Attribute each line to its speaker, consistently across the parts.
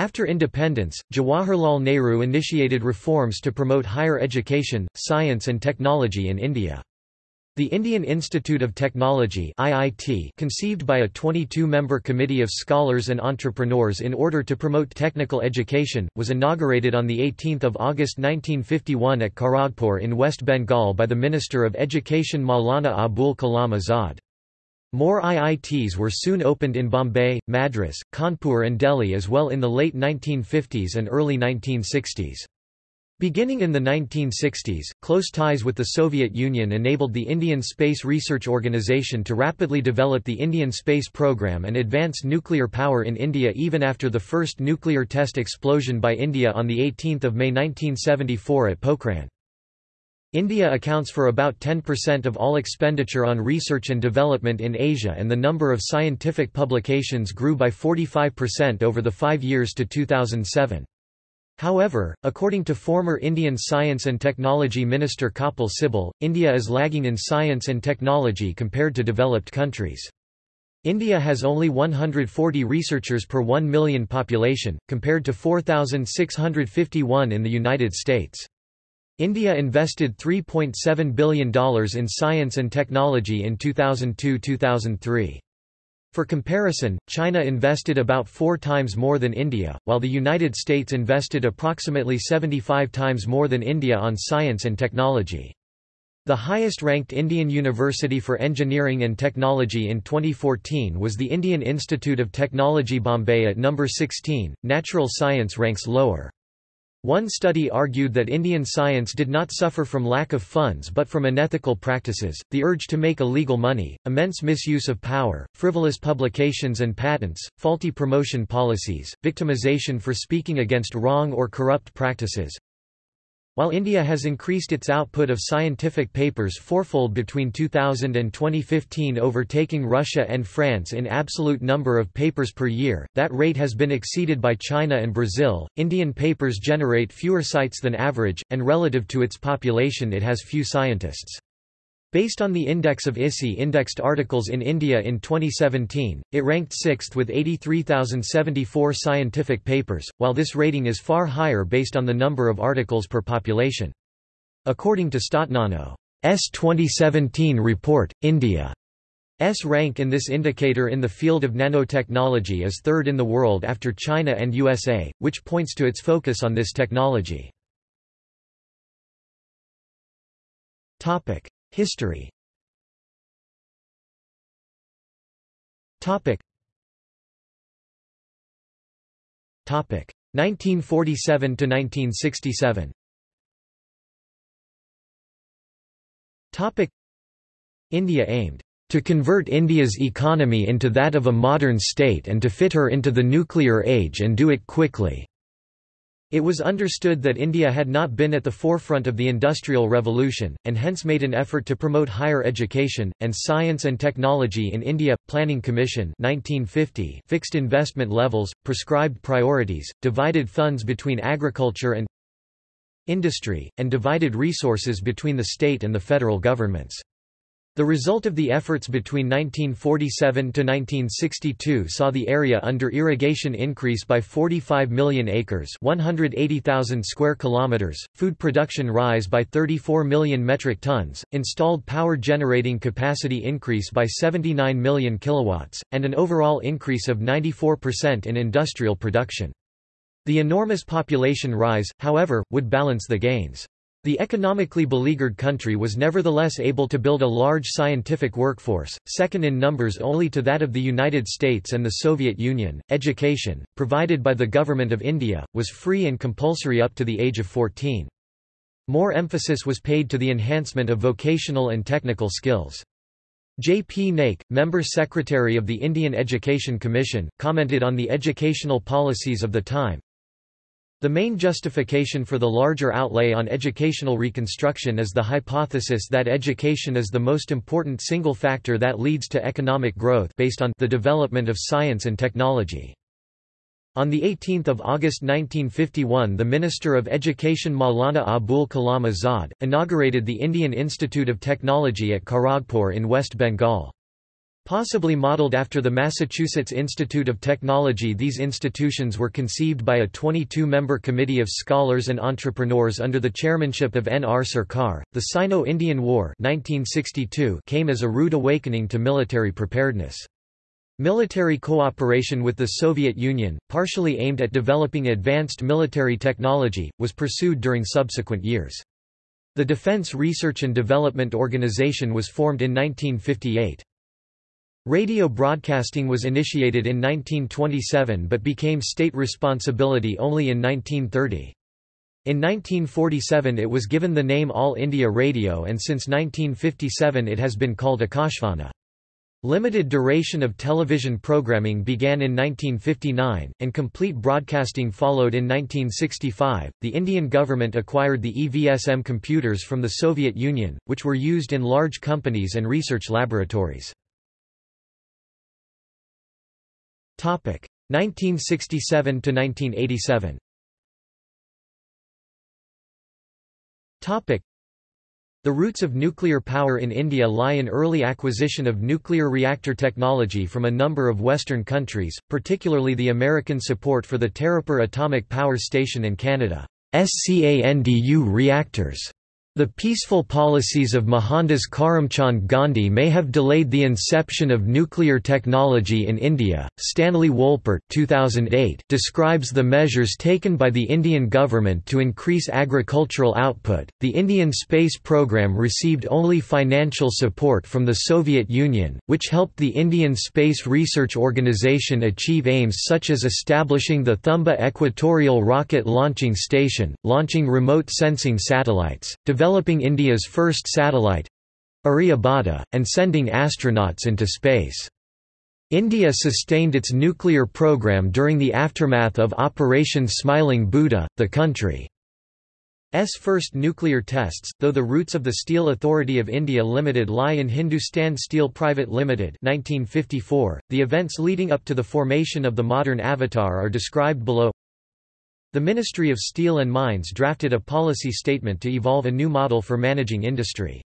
Speaker 1: After independence, Jawaharlal Nehru initiated reforms to promote higher education, science and technology in India. The Indian Institute of Technology IIT, conceived by a 22-member committee of scholars and entrepreneurs in order to promote technical education, was inaugurated on 18 August 1951 at Kharagpur in West Bengal by the Minister of Education Maulana Abul Kalam Azad. More IITs were soon opened in Bombay, Madras, Kanpur and Delhi as well in the late 1950s and early 1960s. Beginning in the 1960s, close ties with the Soviet Union enabled the Indian Space Research Organisation to rapidly develop the Indian space program and advance nuclear power in India even after the first nuclear test explosion by India on 18 May 1974 at Pokhran. India accounts for about 10% of all expenditure on research and development in Asia and the number of scientific publications grew by 45% over the five years to 2007. However, according to former Indian Science and Technology Minister Kapil Sibal, India is lagging in science and technology compared to developed countries. India has only 140 researchers per 1 million population, compared to 4,651 in the United States. India invested $3.7 billion in science and technology in 2002–2003. For comparison, China invested about four times more than India, while the United States invested approximately 75 times more than India on science and technology. The highest-ranked Indian University for Engineering and Technology in 2014 was the Indian Institute of Technology Bombay at number 16, natural science ranks lower. One study argued that Indian science did not suffer from lack of funds but from unethical practices, the urge to make illegal money, immense misuse of power, frivolous publications and patents, faulty promotion policies, victimization for speaking against wrong or corrupt practices, while India has increased its output of scientific papers fourfold between 2000 and 2015 overtaking Russia and France in absolute number of papers per year, that rate has been exceeded by China and Brazil. Indian papers generate fewer cites than average, and relative to its population it has few scientists. Based on the index of ISI indexed articles in India in 2017, it ranked sixth with 83,074 scientific papers, while this rating is far higher based on the number of articles per population. According to Statnano's 2017 report, India's rank in this indicator in the field of nanotechnology is third in the world after China and USA, which points to its focus on this technology. History. Topic. Topic. 1947 to 1967 Topic. India aimed to convert India's economy into that of a modern state and to fit her into the nuclear age and do it quickly. It was understood that India had not been at the forefront of the Industrial Revolution, and hence made an effort to promote higher education, and science and technology in India. Planning Commission 1950 fixed investment levels, prescribed priorities, divided funds between agriculture and industry, and divided resources between the state and the federal governments. The result of the efforts between 1947 to 1962 saw the area under irrigation increase by 45 million acres, 180,000 square kilometers, food production rise by 34 million metric tons, installed power generating capacity increase by 79 million kilowatts, and an overall increase of 94% in industrial production. The enormous population rise, however, would balance the gains. The economically beleaguered country was nevertheless able to build a large scientific workforce, second in numbers only to that of the United States and the Soviet Union. Education, provided by the Government of India, was free and compulsory up to the age of 14. More emphasis was paid to the enhancement of vocational and technical skills. J. P. Naik, Member Secretary of the Indian Education Commission, commented on the educational policies of the time, the main justification for the larger outlay on educational reconstruction is the hypothesis that education is the most important single factor that leads to economic growth based on the development of science and technology. On 18 August 1951 the Minister of Education Maulana Abul Kalam Azad, inaugurated the Indian Institute of Technology at Kharagpur in West Bengal. Possibly modeled after the Massachusetts Institute of Technology these institutions were conceived by a 22-member committee of scholars and entrepreneurs under the chairmanship of N. R. Sarkar. The Sino-Indian War 1962 came as a rude awakening to military preparedness. Military cooperation with the Soviet Union, partially aimed at developing advanced military technology, was pursued during subsequent years. The Defense Research and Development Organization was formed in 1958. Radio broadcasting was initiated in 1927 but became state responsibility only in 1930. In 1947 it was given the name All India Radio and since 1957 it has been called Akashvani. Limited duration of television programming began in 1959, and complete broadcasting followed in 1965. The Indian government acquired the EVSM computers from the Soviet Union, which were used in large companies and research laboratories. 1967 to 1987. Topic. The roots of nuclear power in India lie in early acquisition of nuclear reactor technology from a number of Western countries, particularly the American support for the Tarapur Atomic Power Station in Canada. SCANDU reactors the peaceful policies of Mohandas Karamchand Gandhi may have delayed the inception of nuclear technology in India. Stanley Wolpert 2008 describes the measures taken by the Indian government to increase agricultural output. The Indian space program received only financial support from the Soviet Union, which helped the Indian Space Research Organisation achieve aims such as establishing the Thumba Equatorial Rocket Launching Station, launching remote sensing satellites, developing India's first satellite Aryabhata, and sending astronauts into space. India sustained its nuclear program during the aftermath of Operation Smiling Buddha, the country's first nuclear tests, though the roots of the Steel Authority of India Limited lie in Hindustan Steel Private Limited 1954. .The events leading up to the formation of the modern Avatar are described below the Ministry of Steel and Mines drafted a policy statement to evolve a new model for managing industry.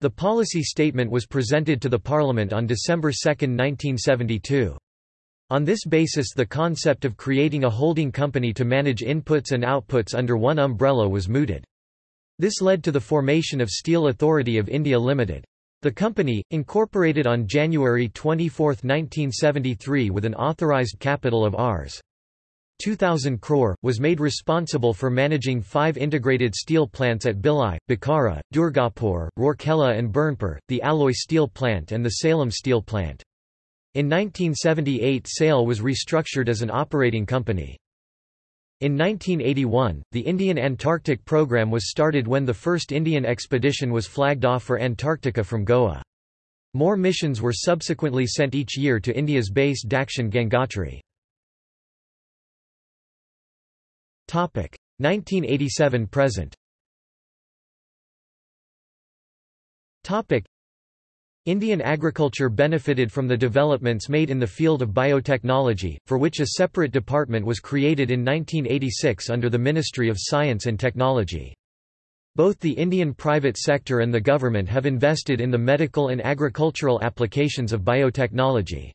Speaker 1: The policy statement was presented to the Parliament on December 2, 1972. On this basis the concept of creating a holding company to manage inputs and outputs under one umbrella was mooted. This led to the formation of Steel Authority of India Limited. The company, incorporated on January 24, 1973 with an authorised capital of Rs. 2000 crore, was made responsible for managing five integrated steel plants at Bhilai, Bokaro, Durgapur, Rourkela and Burnpur, the alloy steel plant and the Salem steel plant. In 1978 SAIL was restructured as an operating company. In 1981, the Indian Antarctic program was started when the first Indian expedition was flagged off for Antarctica from Goa. More missions were subsequently sent each year to India's base Dakshin Gangotri. 1987 present Indian agriculture benefited from the developments made in the field of biotechnology, for which a separate department was created in 1986 under the Ministry of Science and Technology. Both the Indian private sector and the government have invested in the medical and agricultural applications of biotechnology.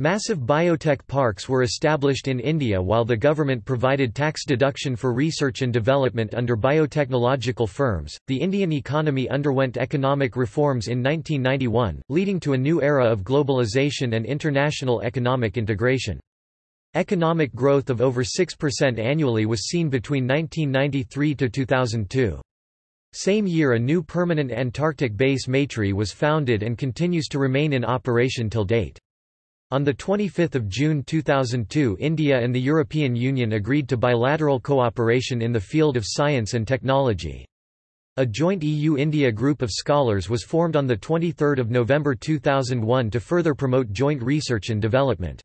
Speaker 1: Massive biotech parks were established in India while the government provided tax deduction for research and development under biotechnological firms. The Indian economy underwent economic reforms in 1991, leading to a new era of globalization and international economic integration. Economic growth of over 6% annually was seen between 1993 to 2002. Same year a new permanent Antarctic base Maitri was founded and continues to remain in operation till date. On 25 June 2002 India and the European Union agreed to bilateral cooperation in the field of science and technology. A joint EU-India group of scholars was formed on 23 November 2001 to further promote joint research and development.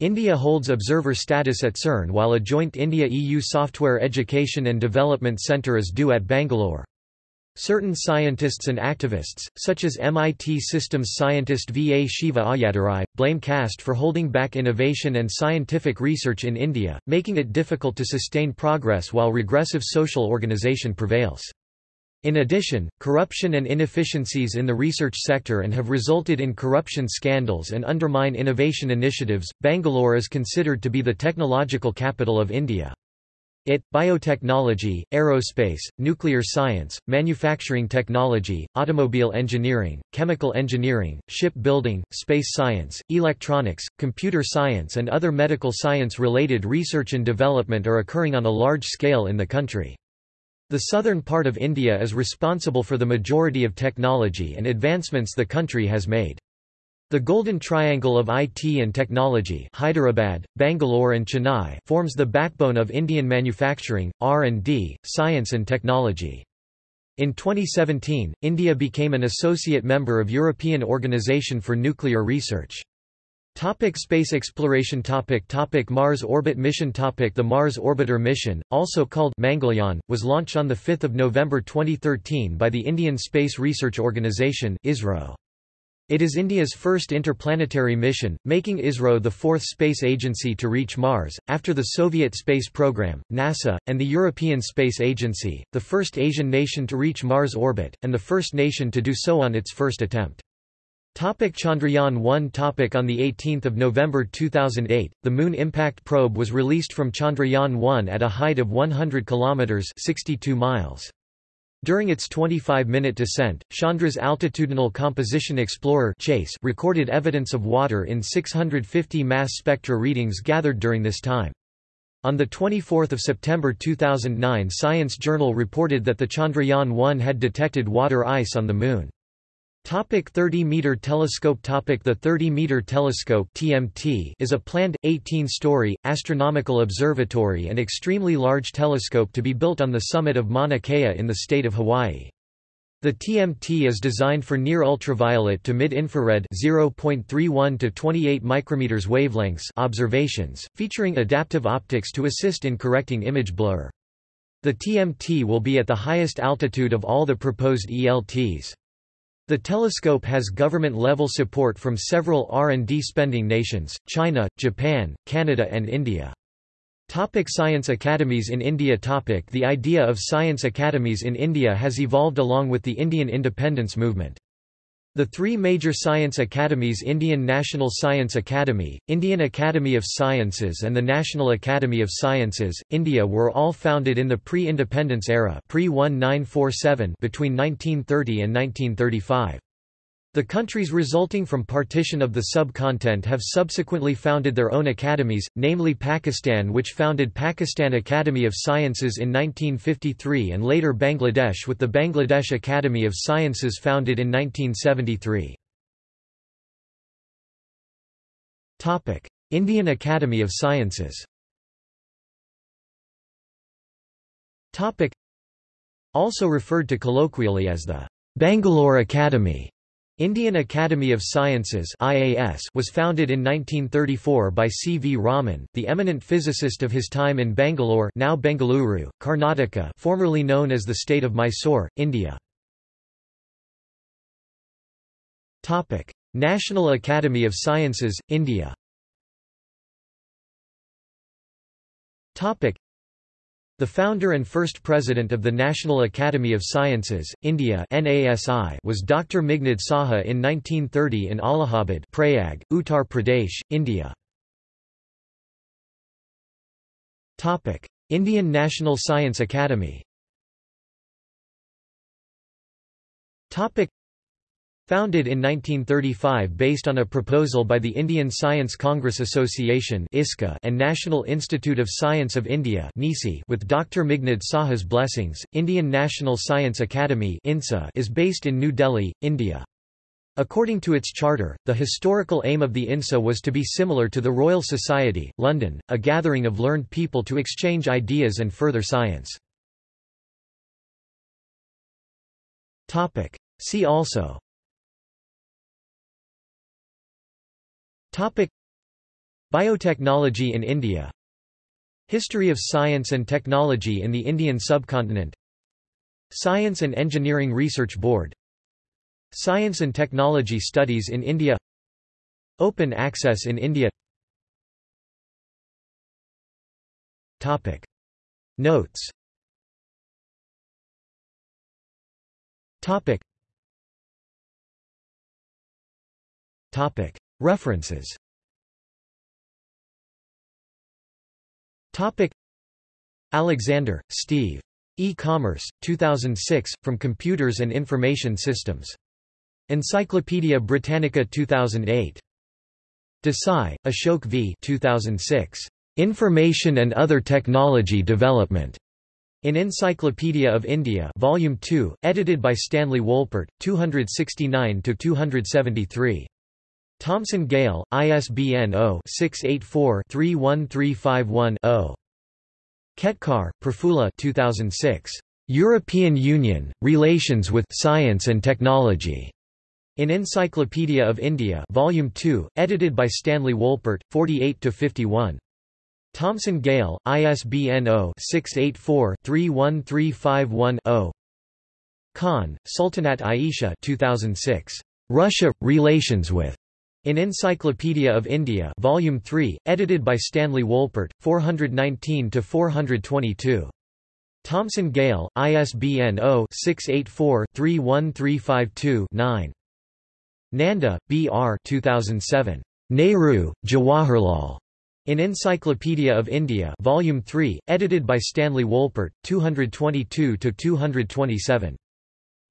Speaker 1: India holds observer status at CERN while a joint India-EU Software Education and Development Centre is due at Bangalore. Certain scientists and activists, such as MIT systems scientist V. A. Shiva Ayyadurai, blame caste for holding back innovation and scientific research in India, making it difficult to sustain progress while regressive social organization prevails. In addition, corruption and inefficiencies in the research sector and have resulted in corruption scandals and undermine innovation initiatives. Bangalore is considered to be the technological capital of India. It, biotechnology, aerospace, nuclear science, manufacturing technology, automobile engineering, chemical engineering, shipbuilding, space science, electronics, computer science and other medical science-related research and development are occurring on a large scale in the country. The southern part of India is responsible for the majority of technology and advancements the country has made. The Golden Triangle of IT and Technology Hyderabad, Bangalore and Chennai forms the backbone of Indian manufacturing, R&D, science and technology. In 2017, India became an associate member of European Organization for Nuclear Research. Topic space exploration topic topic Mars orbit mission topic The Mars Orbiter mission, also called Mangalyaan, was launched on 5 November 2013 by the Indian Space Research Organisation ISRO. It is India's first interplanetary mission, making ISRO the fourth space agency to reach Mars, after the Soviet space program, NASA, and the European Space Agency, the first Asian nation to reach Mars orbit, and the first nation to do so on its first attempt. Topic Chandrayaan-1 topic On 18 November 2008, the Moon Impact Probe was released from Chandrayaan-1 at a height of 100 km 62 miles. During its 25-minute descent, Chandra's altitudinal composition explorer CHACE recorded evidence of water in 650 mass spectra readings gathered during this time. On 24 September 2009 Science Journal reported that the Chandrayaan-1 had detected water ice on the Moon. Topic 30-meter telescope Topic The 30-meter telescope (TMT) is a planned 18-story astronomical observatory and extremely large telescope to be built on the summit of Mauna Kea in the state of Hawaii. The TMT is designed for near ultraviolet to mid-infrared (0.31 to 28 micrometers wavelengths) observations, featuring adaptive optics to assist in correcting image blur. The TMT will be at the highest altitude of all the proposed ELTs. The telescope has government-level support from several R&D spending nations, China, Japan, Canada and India. Topic science academies in India Topic The idea of science academies in India has evolved along with the Indian independence movement. The three major science academies Indian National Science Academy, Indian Academy of Sciences and the National Academy of Sciences, India were all founded in the pre-independence era pre between 1930 and 1935. The countries resulting from partition of the subcontinent have subsequently founded their own academies, namely Pakistan which founded Pakistan Academy of Sciences in 1953 and later Bangladesh with the Bangladesh Academy of Sciences founded in 1973. Indian Academy of Sciences Also referred to colloquially as the Bangalore Academy Indian Academy of Sciences IAS was founded in 1934 by C. V. Raman, the eminent physicist of his time in Bangalore now Bengaluru, Karnataka formerly known as the state of Mysore, India. National Academy of Sciences, India the founder and first president of the National Academy of Sciences, India was Dr. Meghnad Saha in 1930 in Allahabad Prayag, Uttar Pradesh, India. Indian National Science Academy Founded in 1935 based on a proposal by the Indian Science Congress Association and National Institute of Science of India with Dr. Meghnad Saha's blessings, Indian National Science Academy is based in New Delhi, India. According to its charter, the historical aim of the INSA was to be similar to the Royal Society, London, a gathering of learned people to exchange ideas and further science. See also Topic. Biotechnology in India. History of science and technology in the Indian subcontinent. Science and Engineering Research Board. Science and Technology Studies in India. Open Access in India. Topic. Notes. Topic. Topic. References Topic. Alexander, Steve. E-Commerce, 2006, From Computers and Information Systems. Encyclopædia Britannica 2008. Desai, Ashok v. 2006. Information and Other Technology Development. In Encyclopedia of India Volume 2, edited by Stanley Wolpert, 269–273. Thomson Gale, ISBN 0-684-31351-0. Ketkar, Prafula 2006. European Union, Relations with Science and Technology. In Encyclopedia of India Volume 2, edited by Stanley Wolpert, 48–51. Thomson Gale, ISBN 0-684-31351-0 Khan, Sultanat Aisha 2006. Russia – Relations with. In Encyclopedia of India Volume 3, edited by Stanley Wolpert, 419–422. Thomson Gale, ISBN 0-684-31352-9. Nanda, B. R. 2007. Nehru, Jawaharlal. In Encyclopedia of India Volume 3, edited by Stanley Wolpert, 222–227.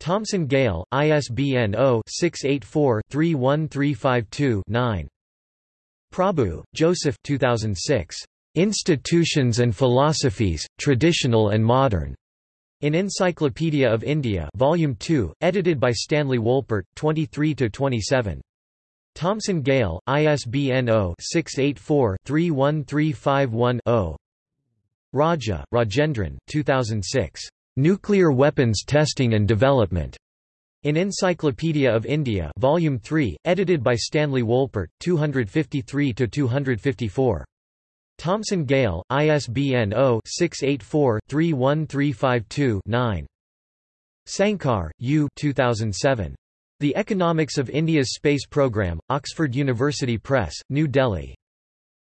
Speaker 1: Thomson Gale, ISBN 0-684-31352-9. Prabhu, Joseph 2006. Institutions and Philosophies, Traditional and Modern. In Encyclopedia of India Volume 2, edited by Stanley Wolpert, 23–27. Thomson Gale, ISBN 0-684-31351-0. Raja, Rajendran 2006. Nuclear Weapons Testing and Development. In Encyclopedia of India Volume 3, edited by Stanley Wolpert, 253–254. Thomson Gale, ISBN 0-684-31352-9. Sankar, U. 2007. The Economics of India's Space Programme, Oxford University Press, New Delhi.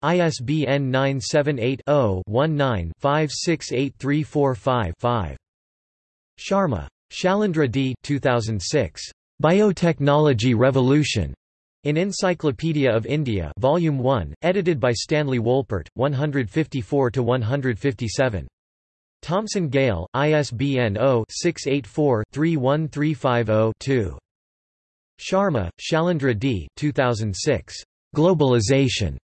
Speaker 1: ISBN 978-0-19-568345-5. Sharma. Shailendra D. 2006. Biotechnology Revolution. In Encyclopedia of India Volume 1, edited by Stanley Wolpert, 154 to 157. Thomson Gale, ISBN 0-684-31350-2. Sharma, Shailendra D. 2006. Globalization.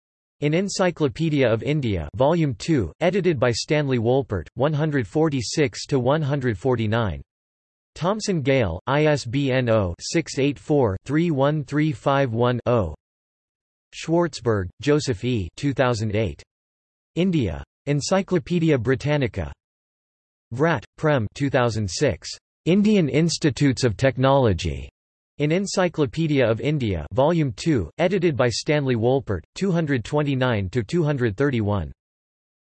Speaker 1: In Encyclopedia of India Volume 2, edited by Stanley Wolpert, 146–149. Thomson Gale, ISBN 0-684-31351-0. Schwartzberg, Joseph E. 2008. India. Encyclopaedia Britannica. Vrat, Prem 2006. Indian Institutes of Technology. In Encyclopedia of India Volume 2, edited by Stanley Wolpert, 229–231.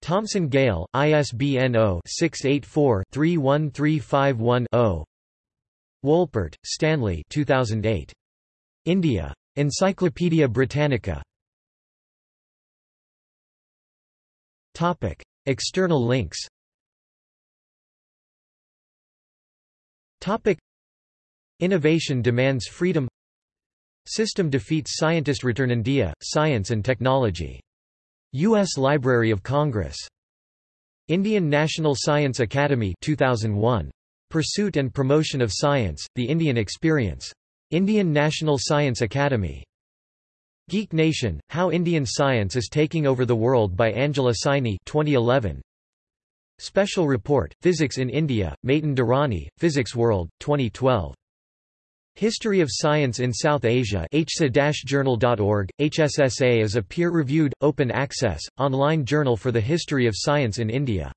Speaker 1: Thomson Gale, ISBN 0-684-31351-0. Wolpert, Stanley 2008. India. Encyclopaedia Britannica. Topic. External links Topic. Innovation demands freedom System defeats scientist return India, Science and Technology. U.S. Library of Congress. Indian National Science Academy 2001. Pursuit and Promotion of Science, The Indian Experience. Indian National Science Academy. Geek Nation, How Indian Science is Taking Over the World by Angela Saini 2011. Special Report, Physics in India, Matin Durrani, Physics World, 2012. History of Science in South Asia hsa-journal.org. HSSA is a peer-reviewed, open-access, online journal for the history of science in India.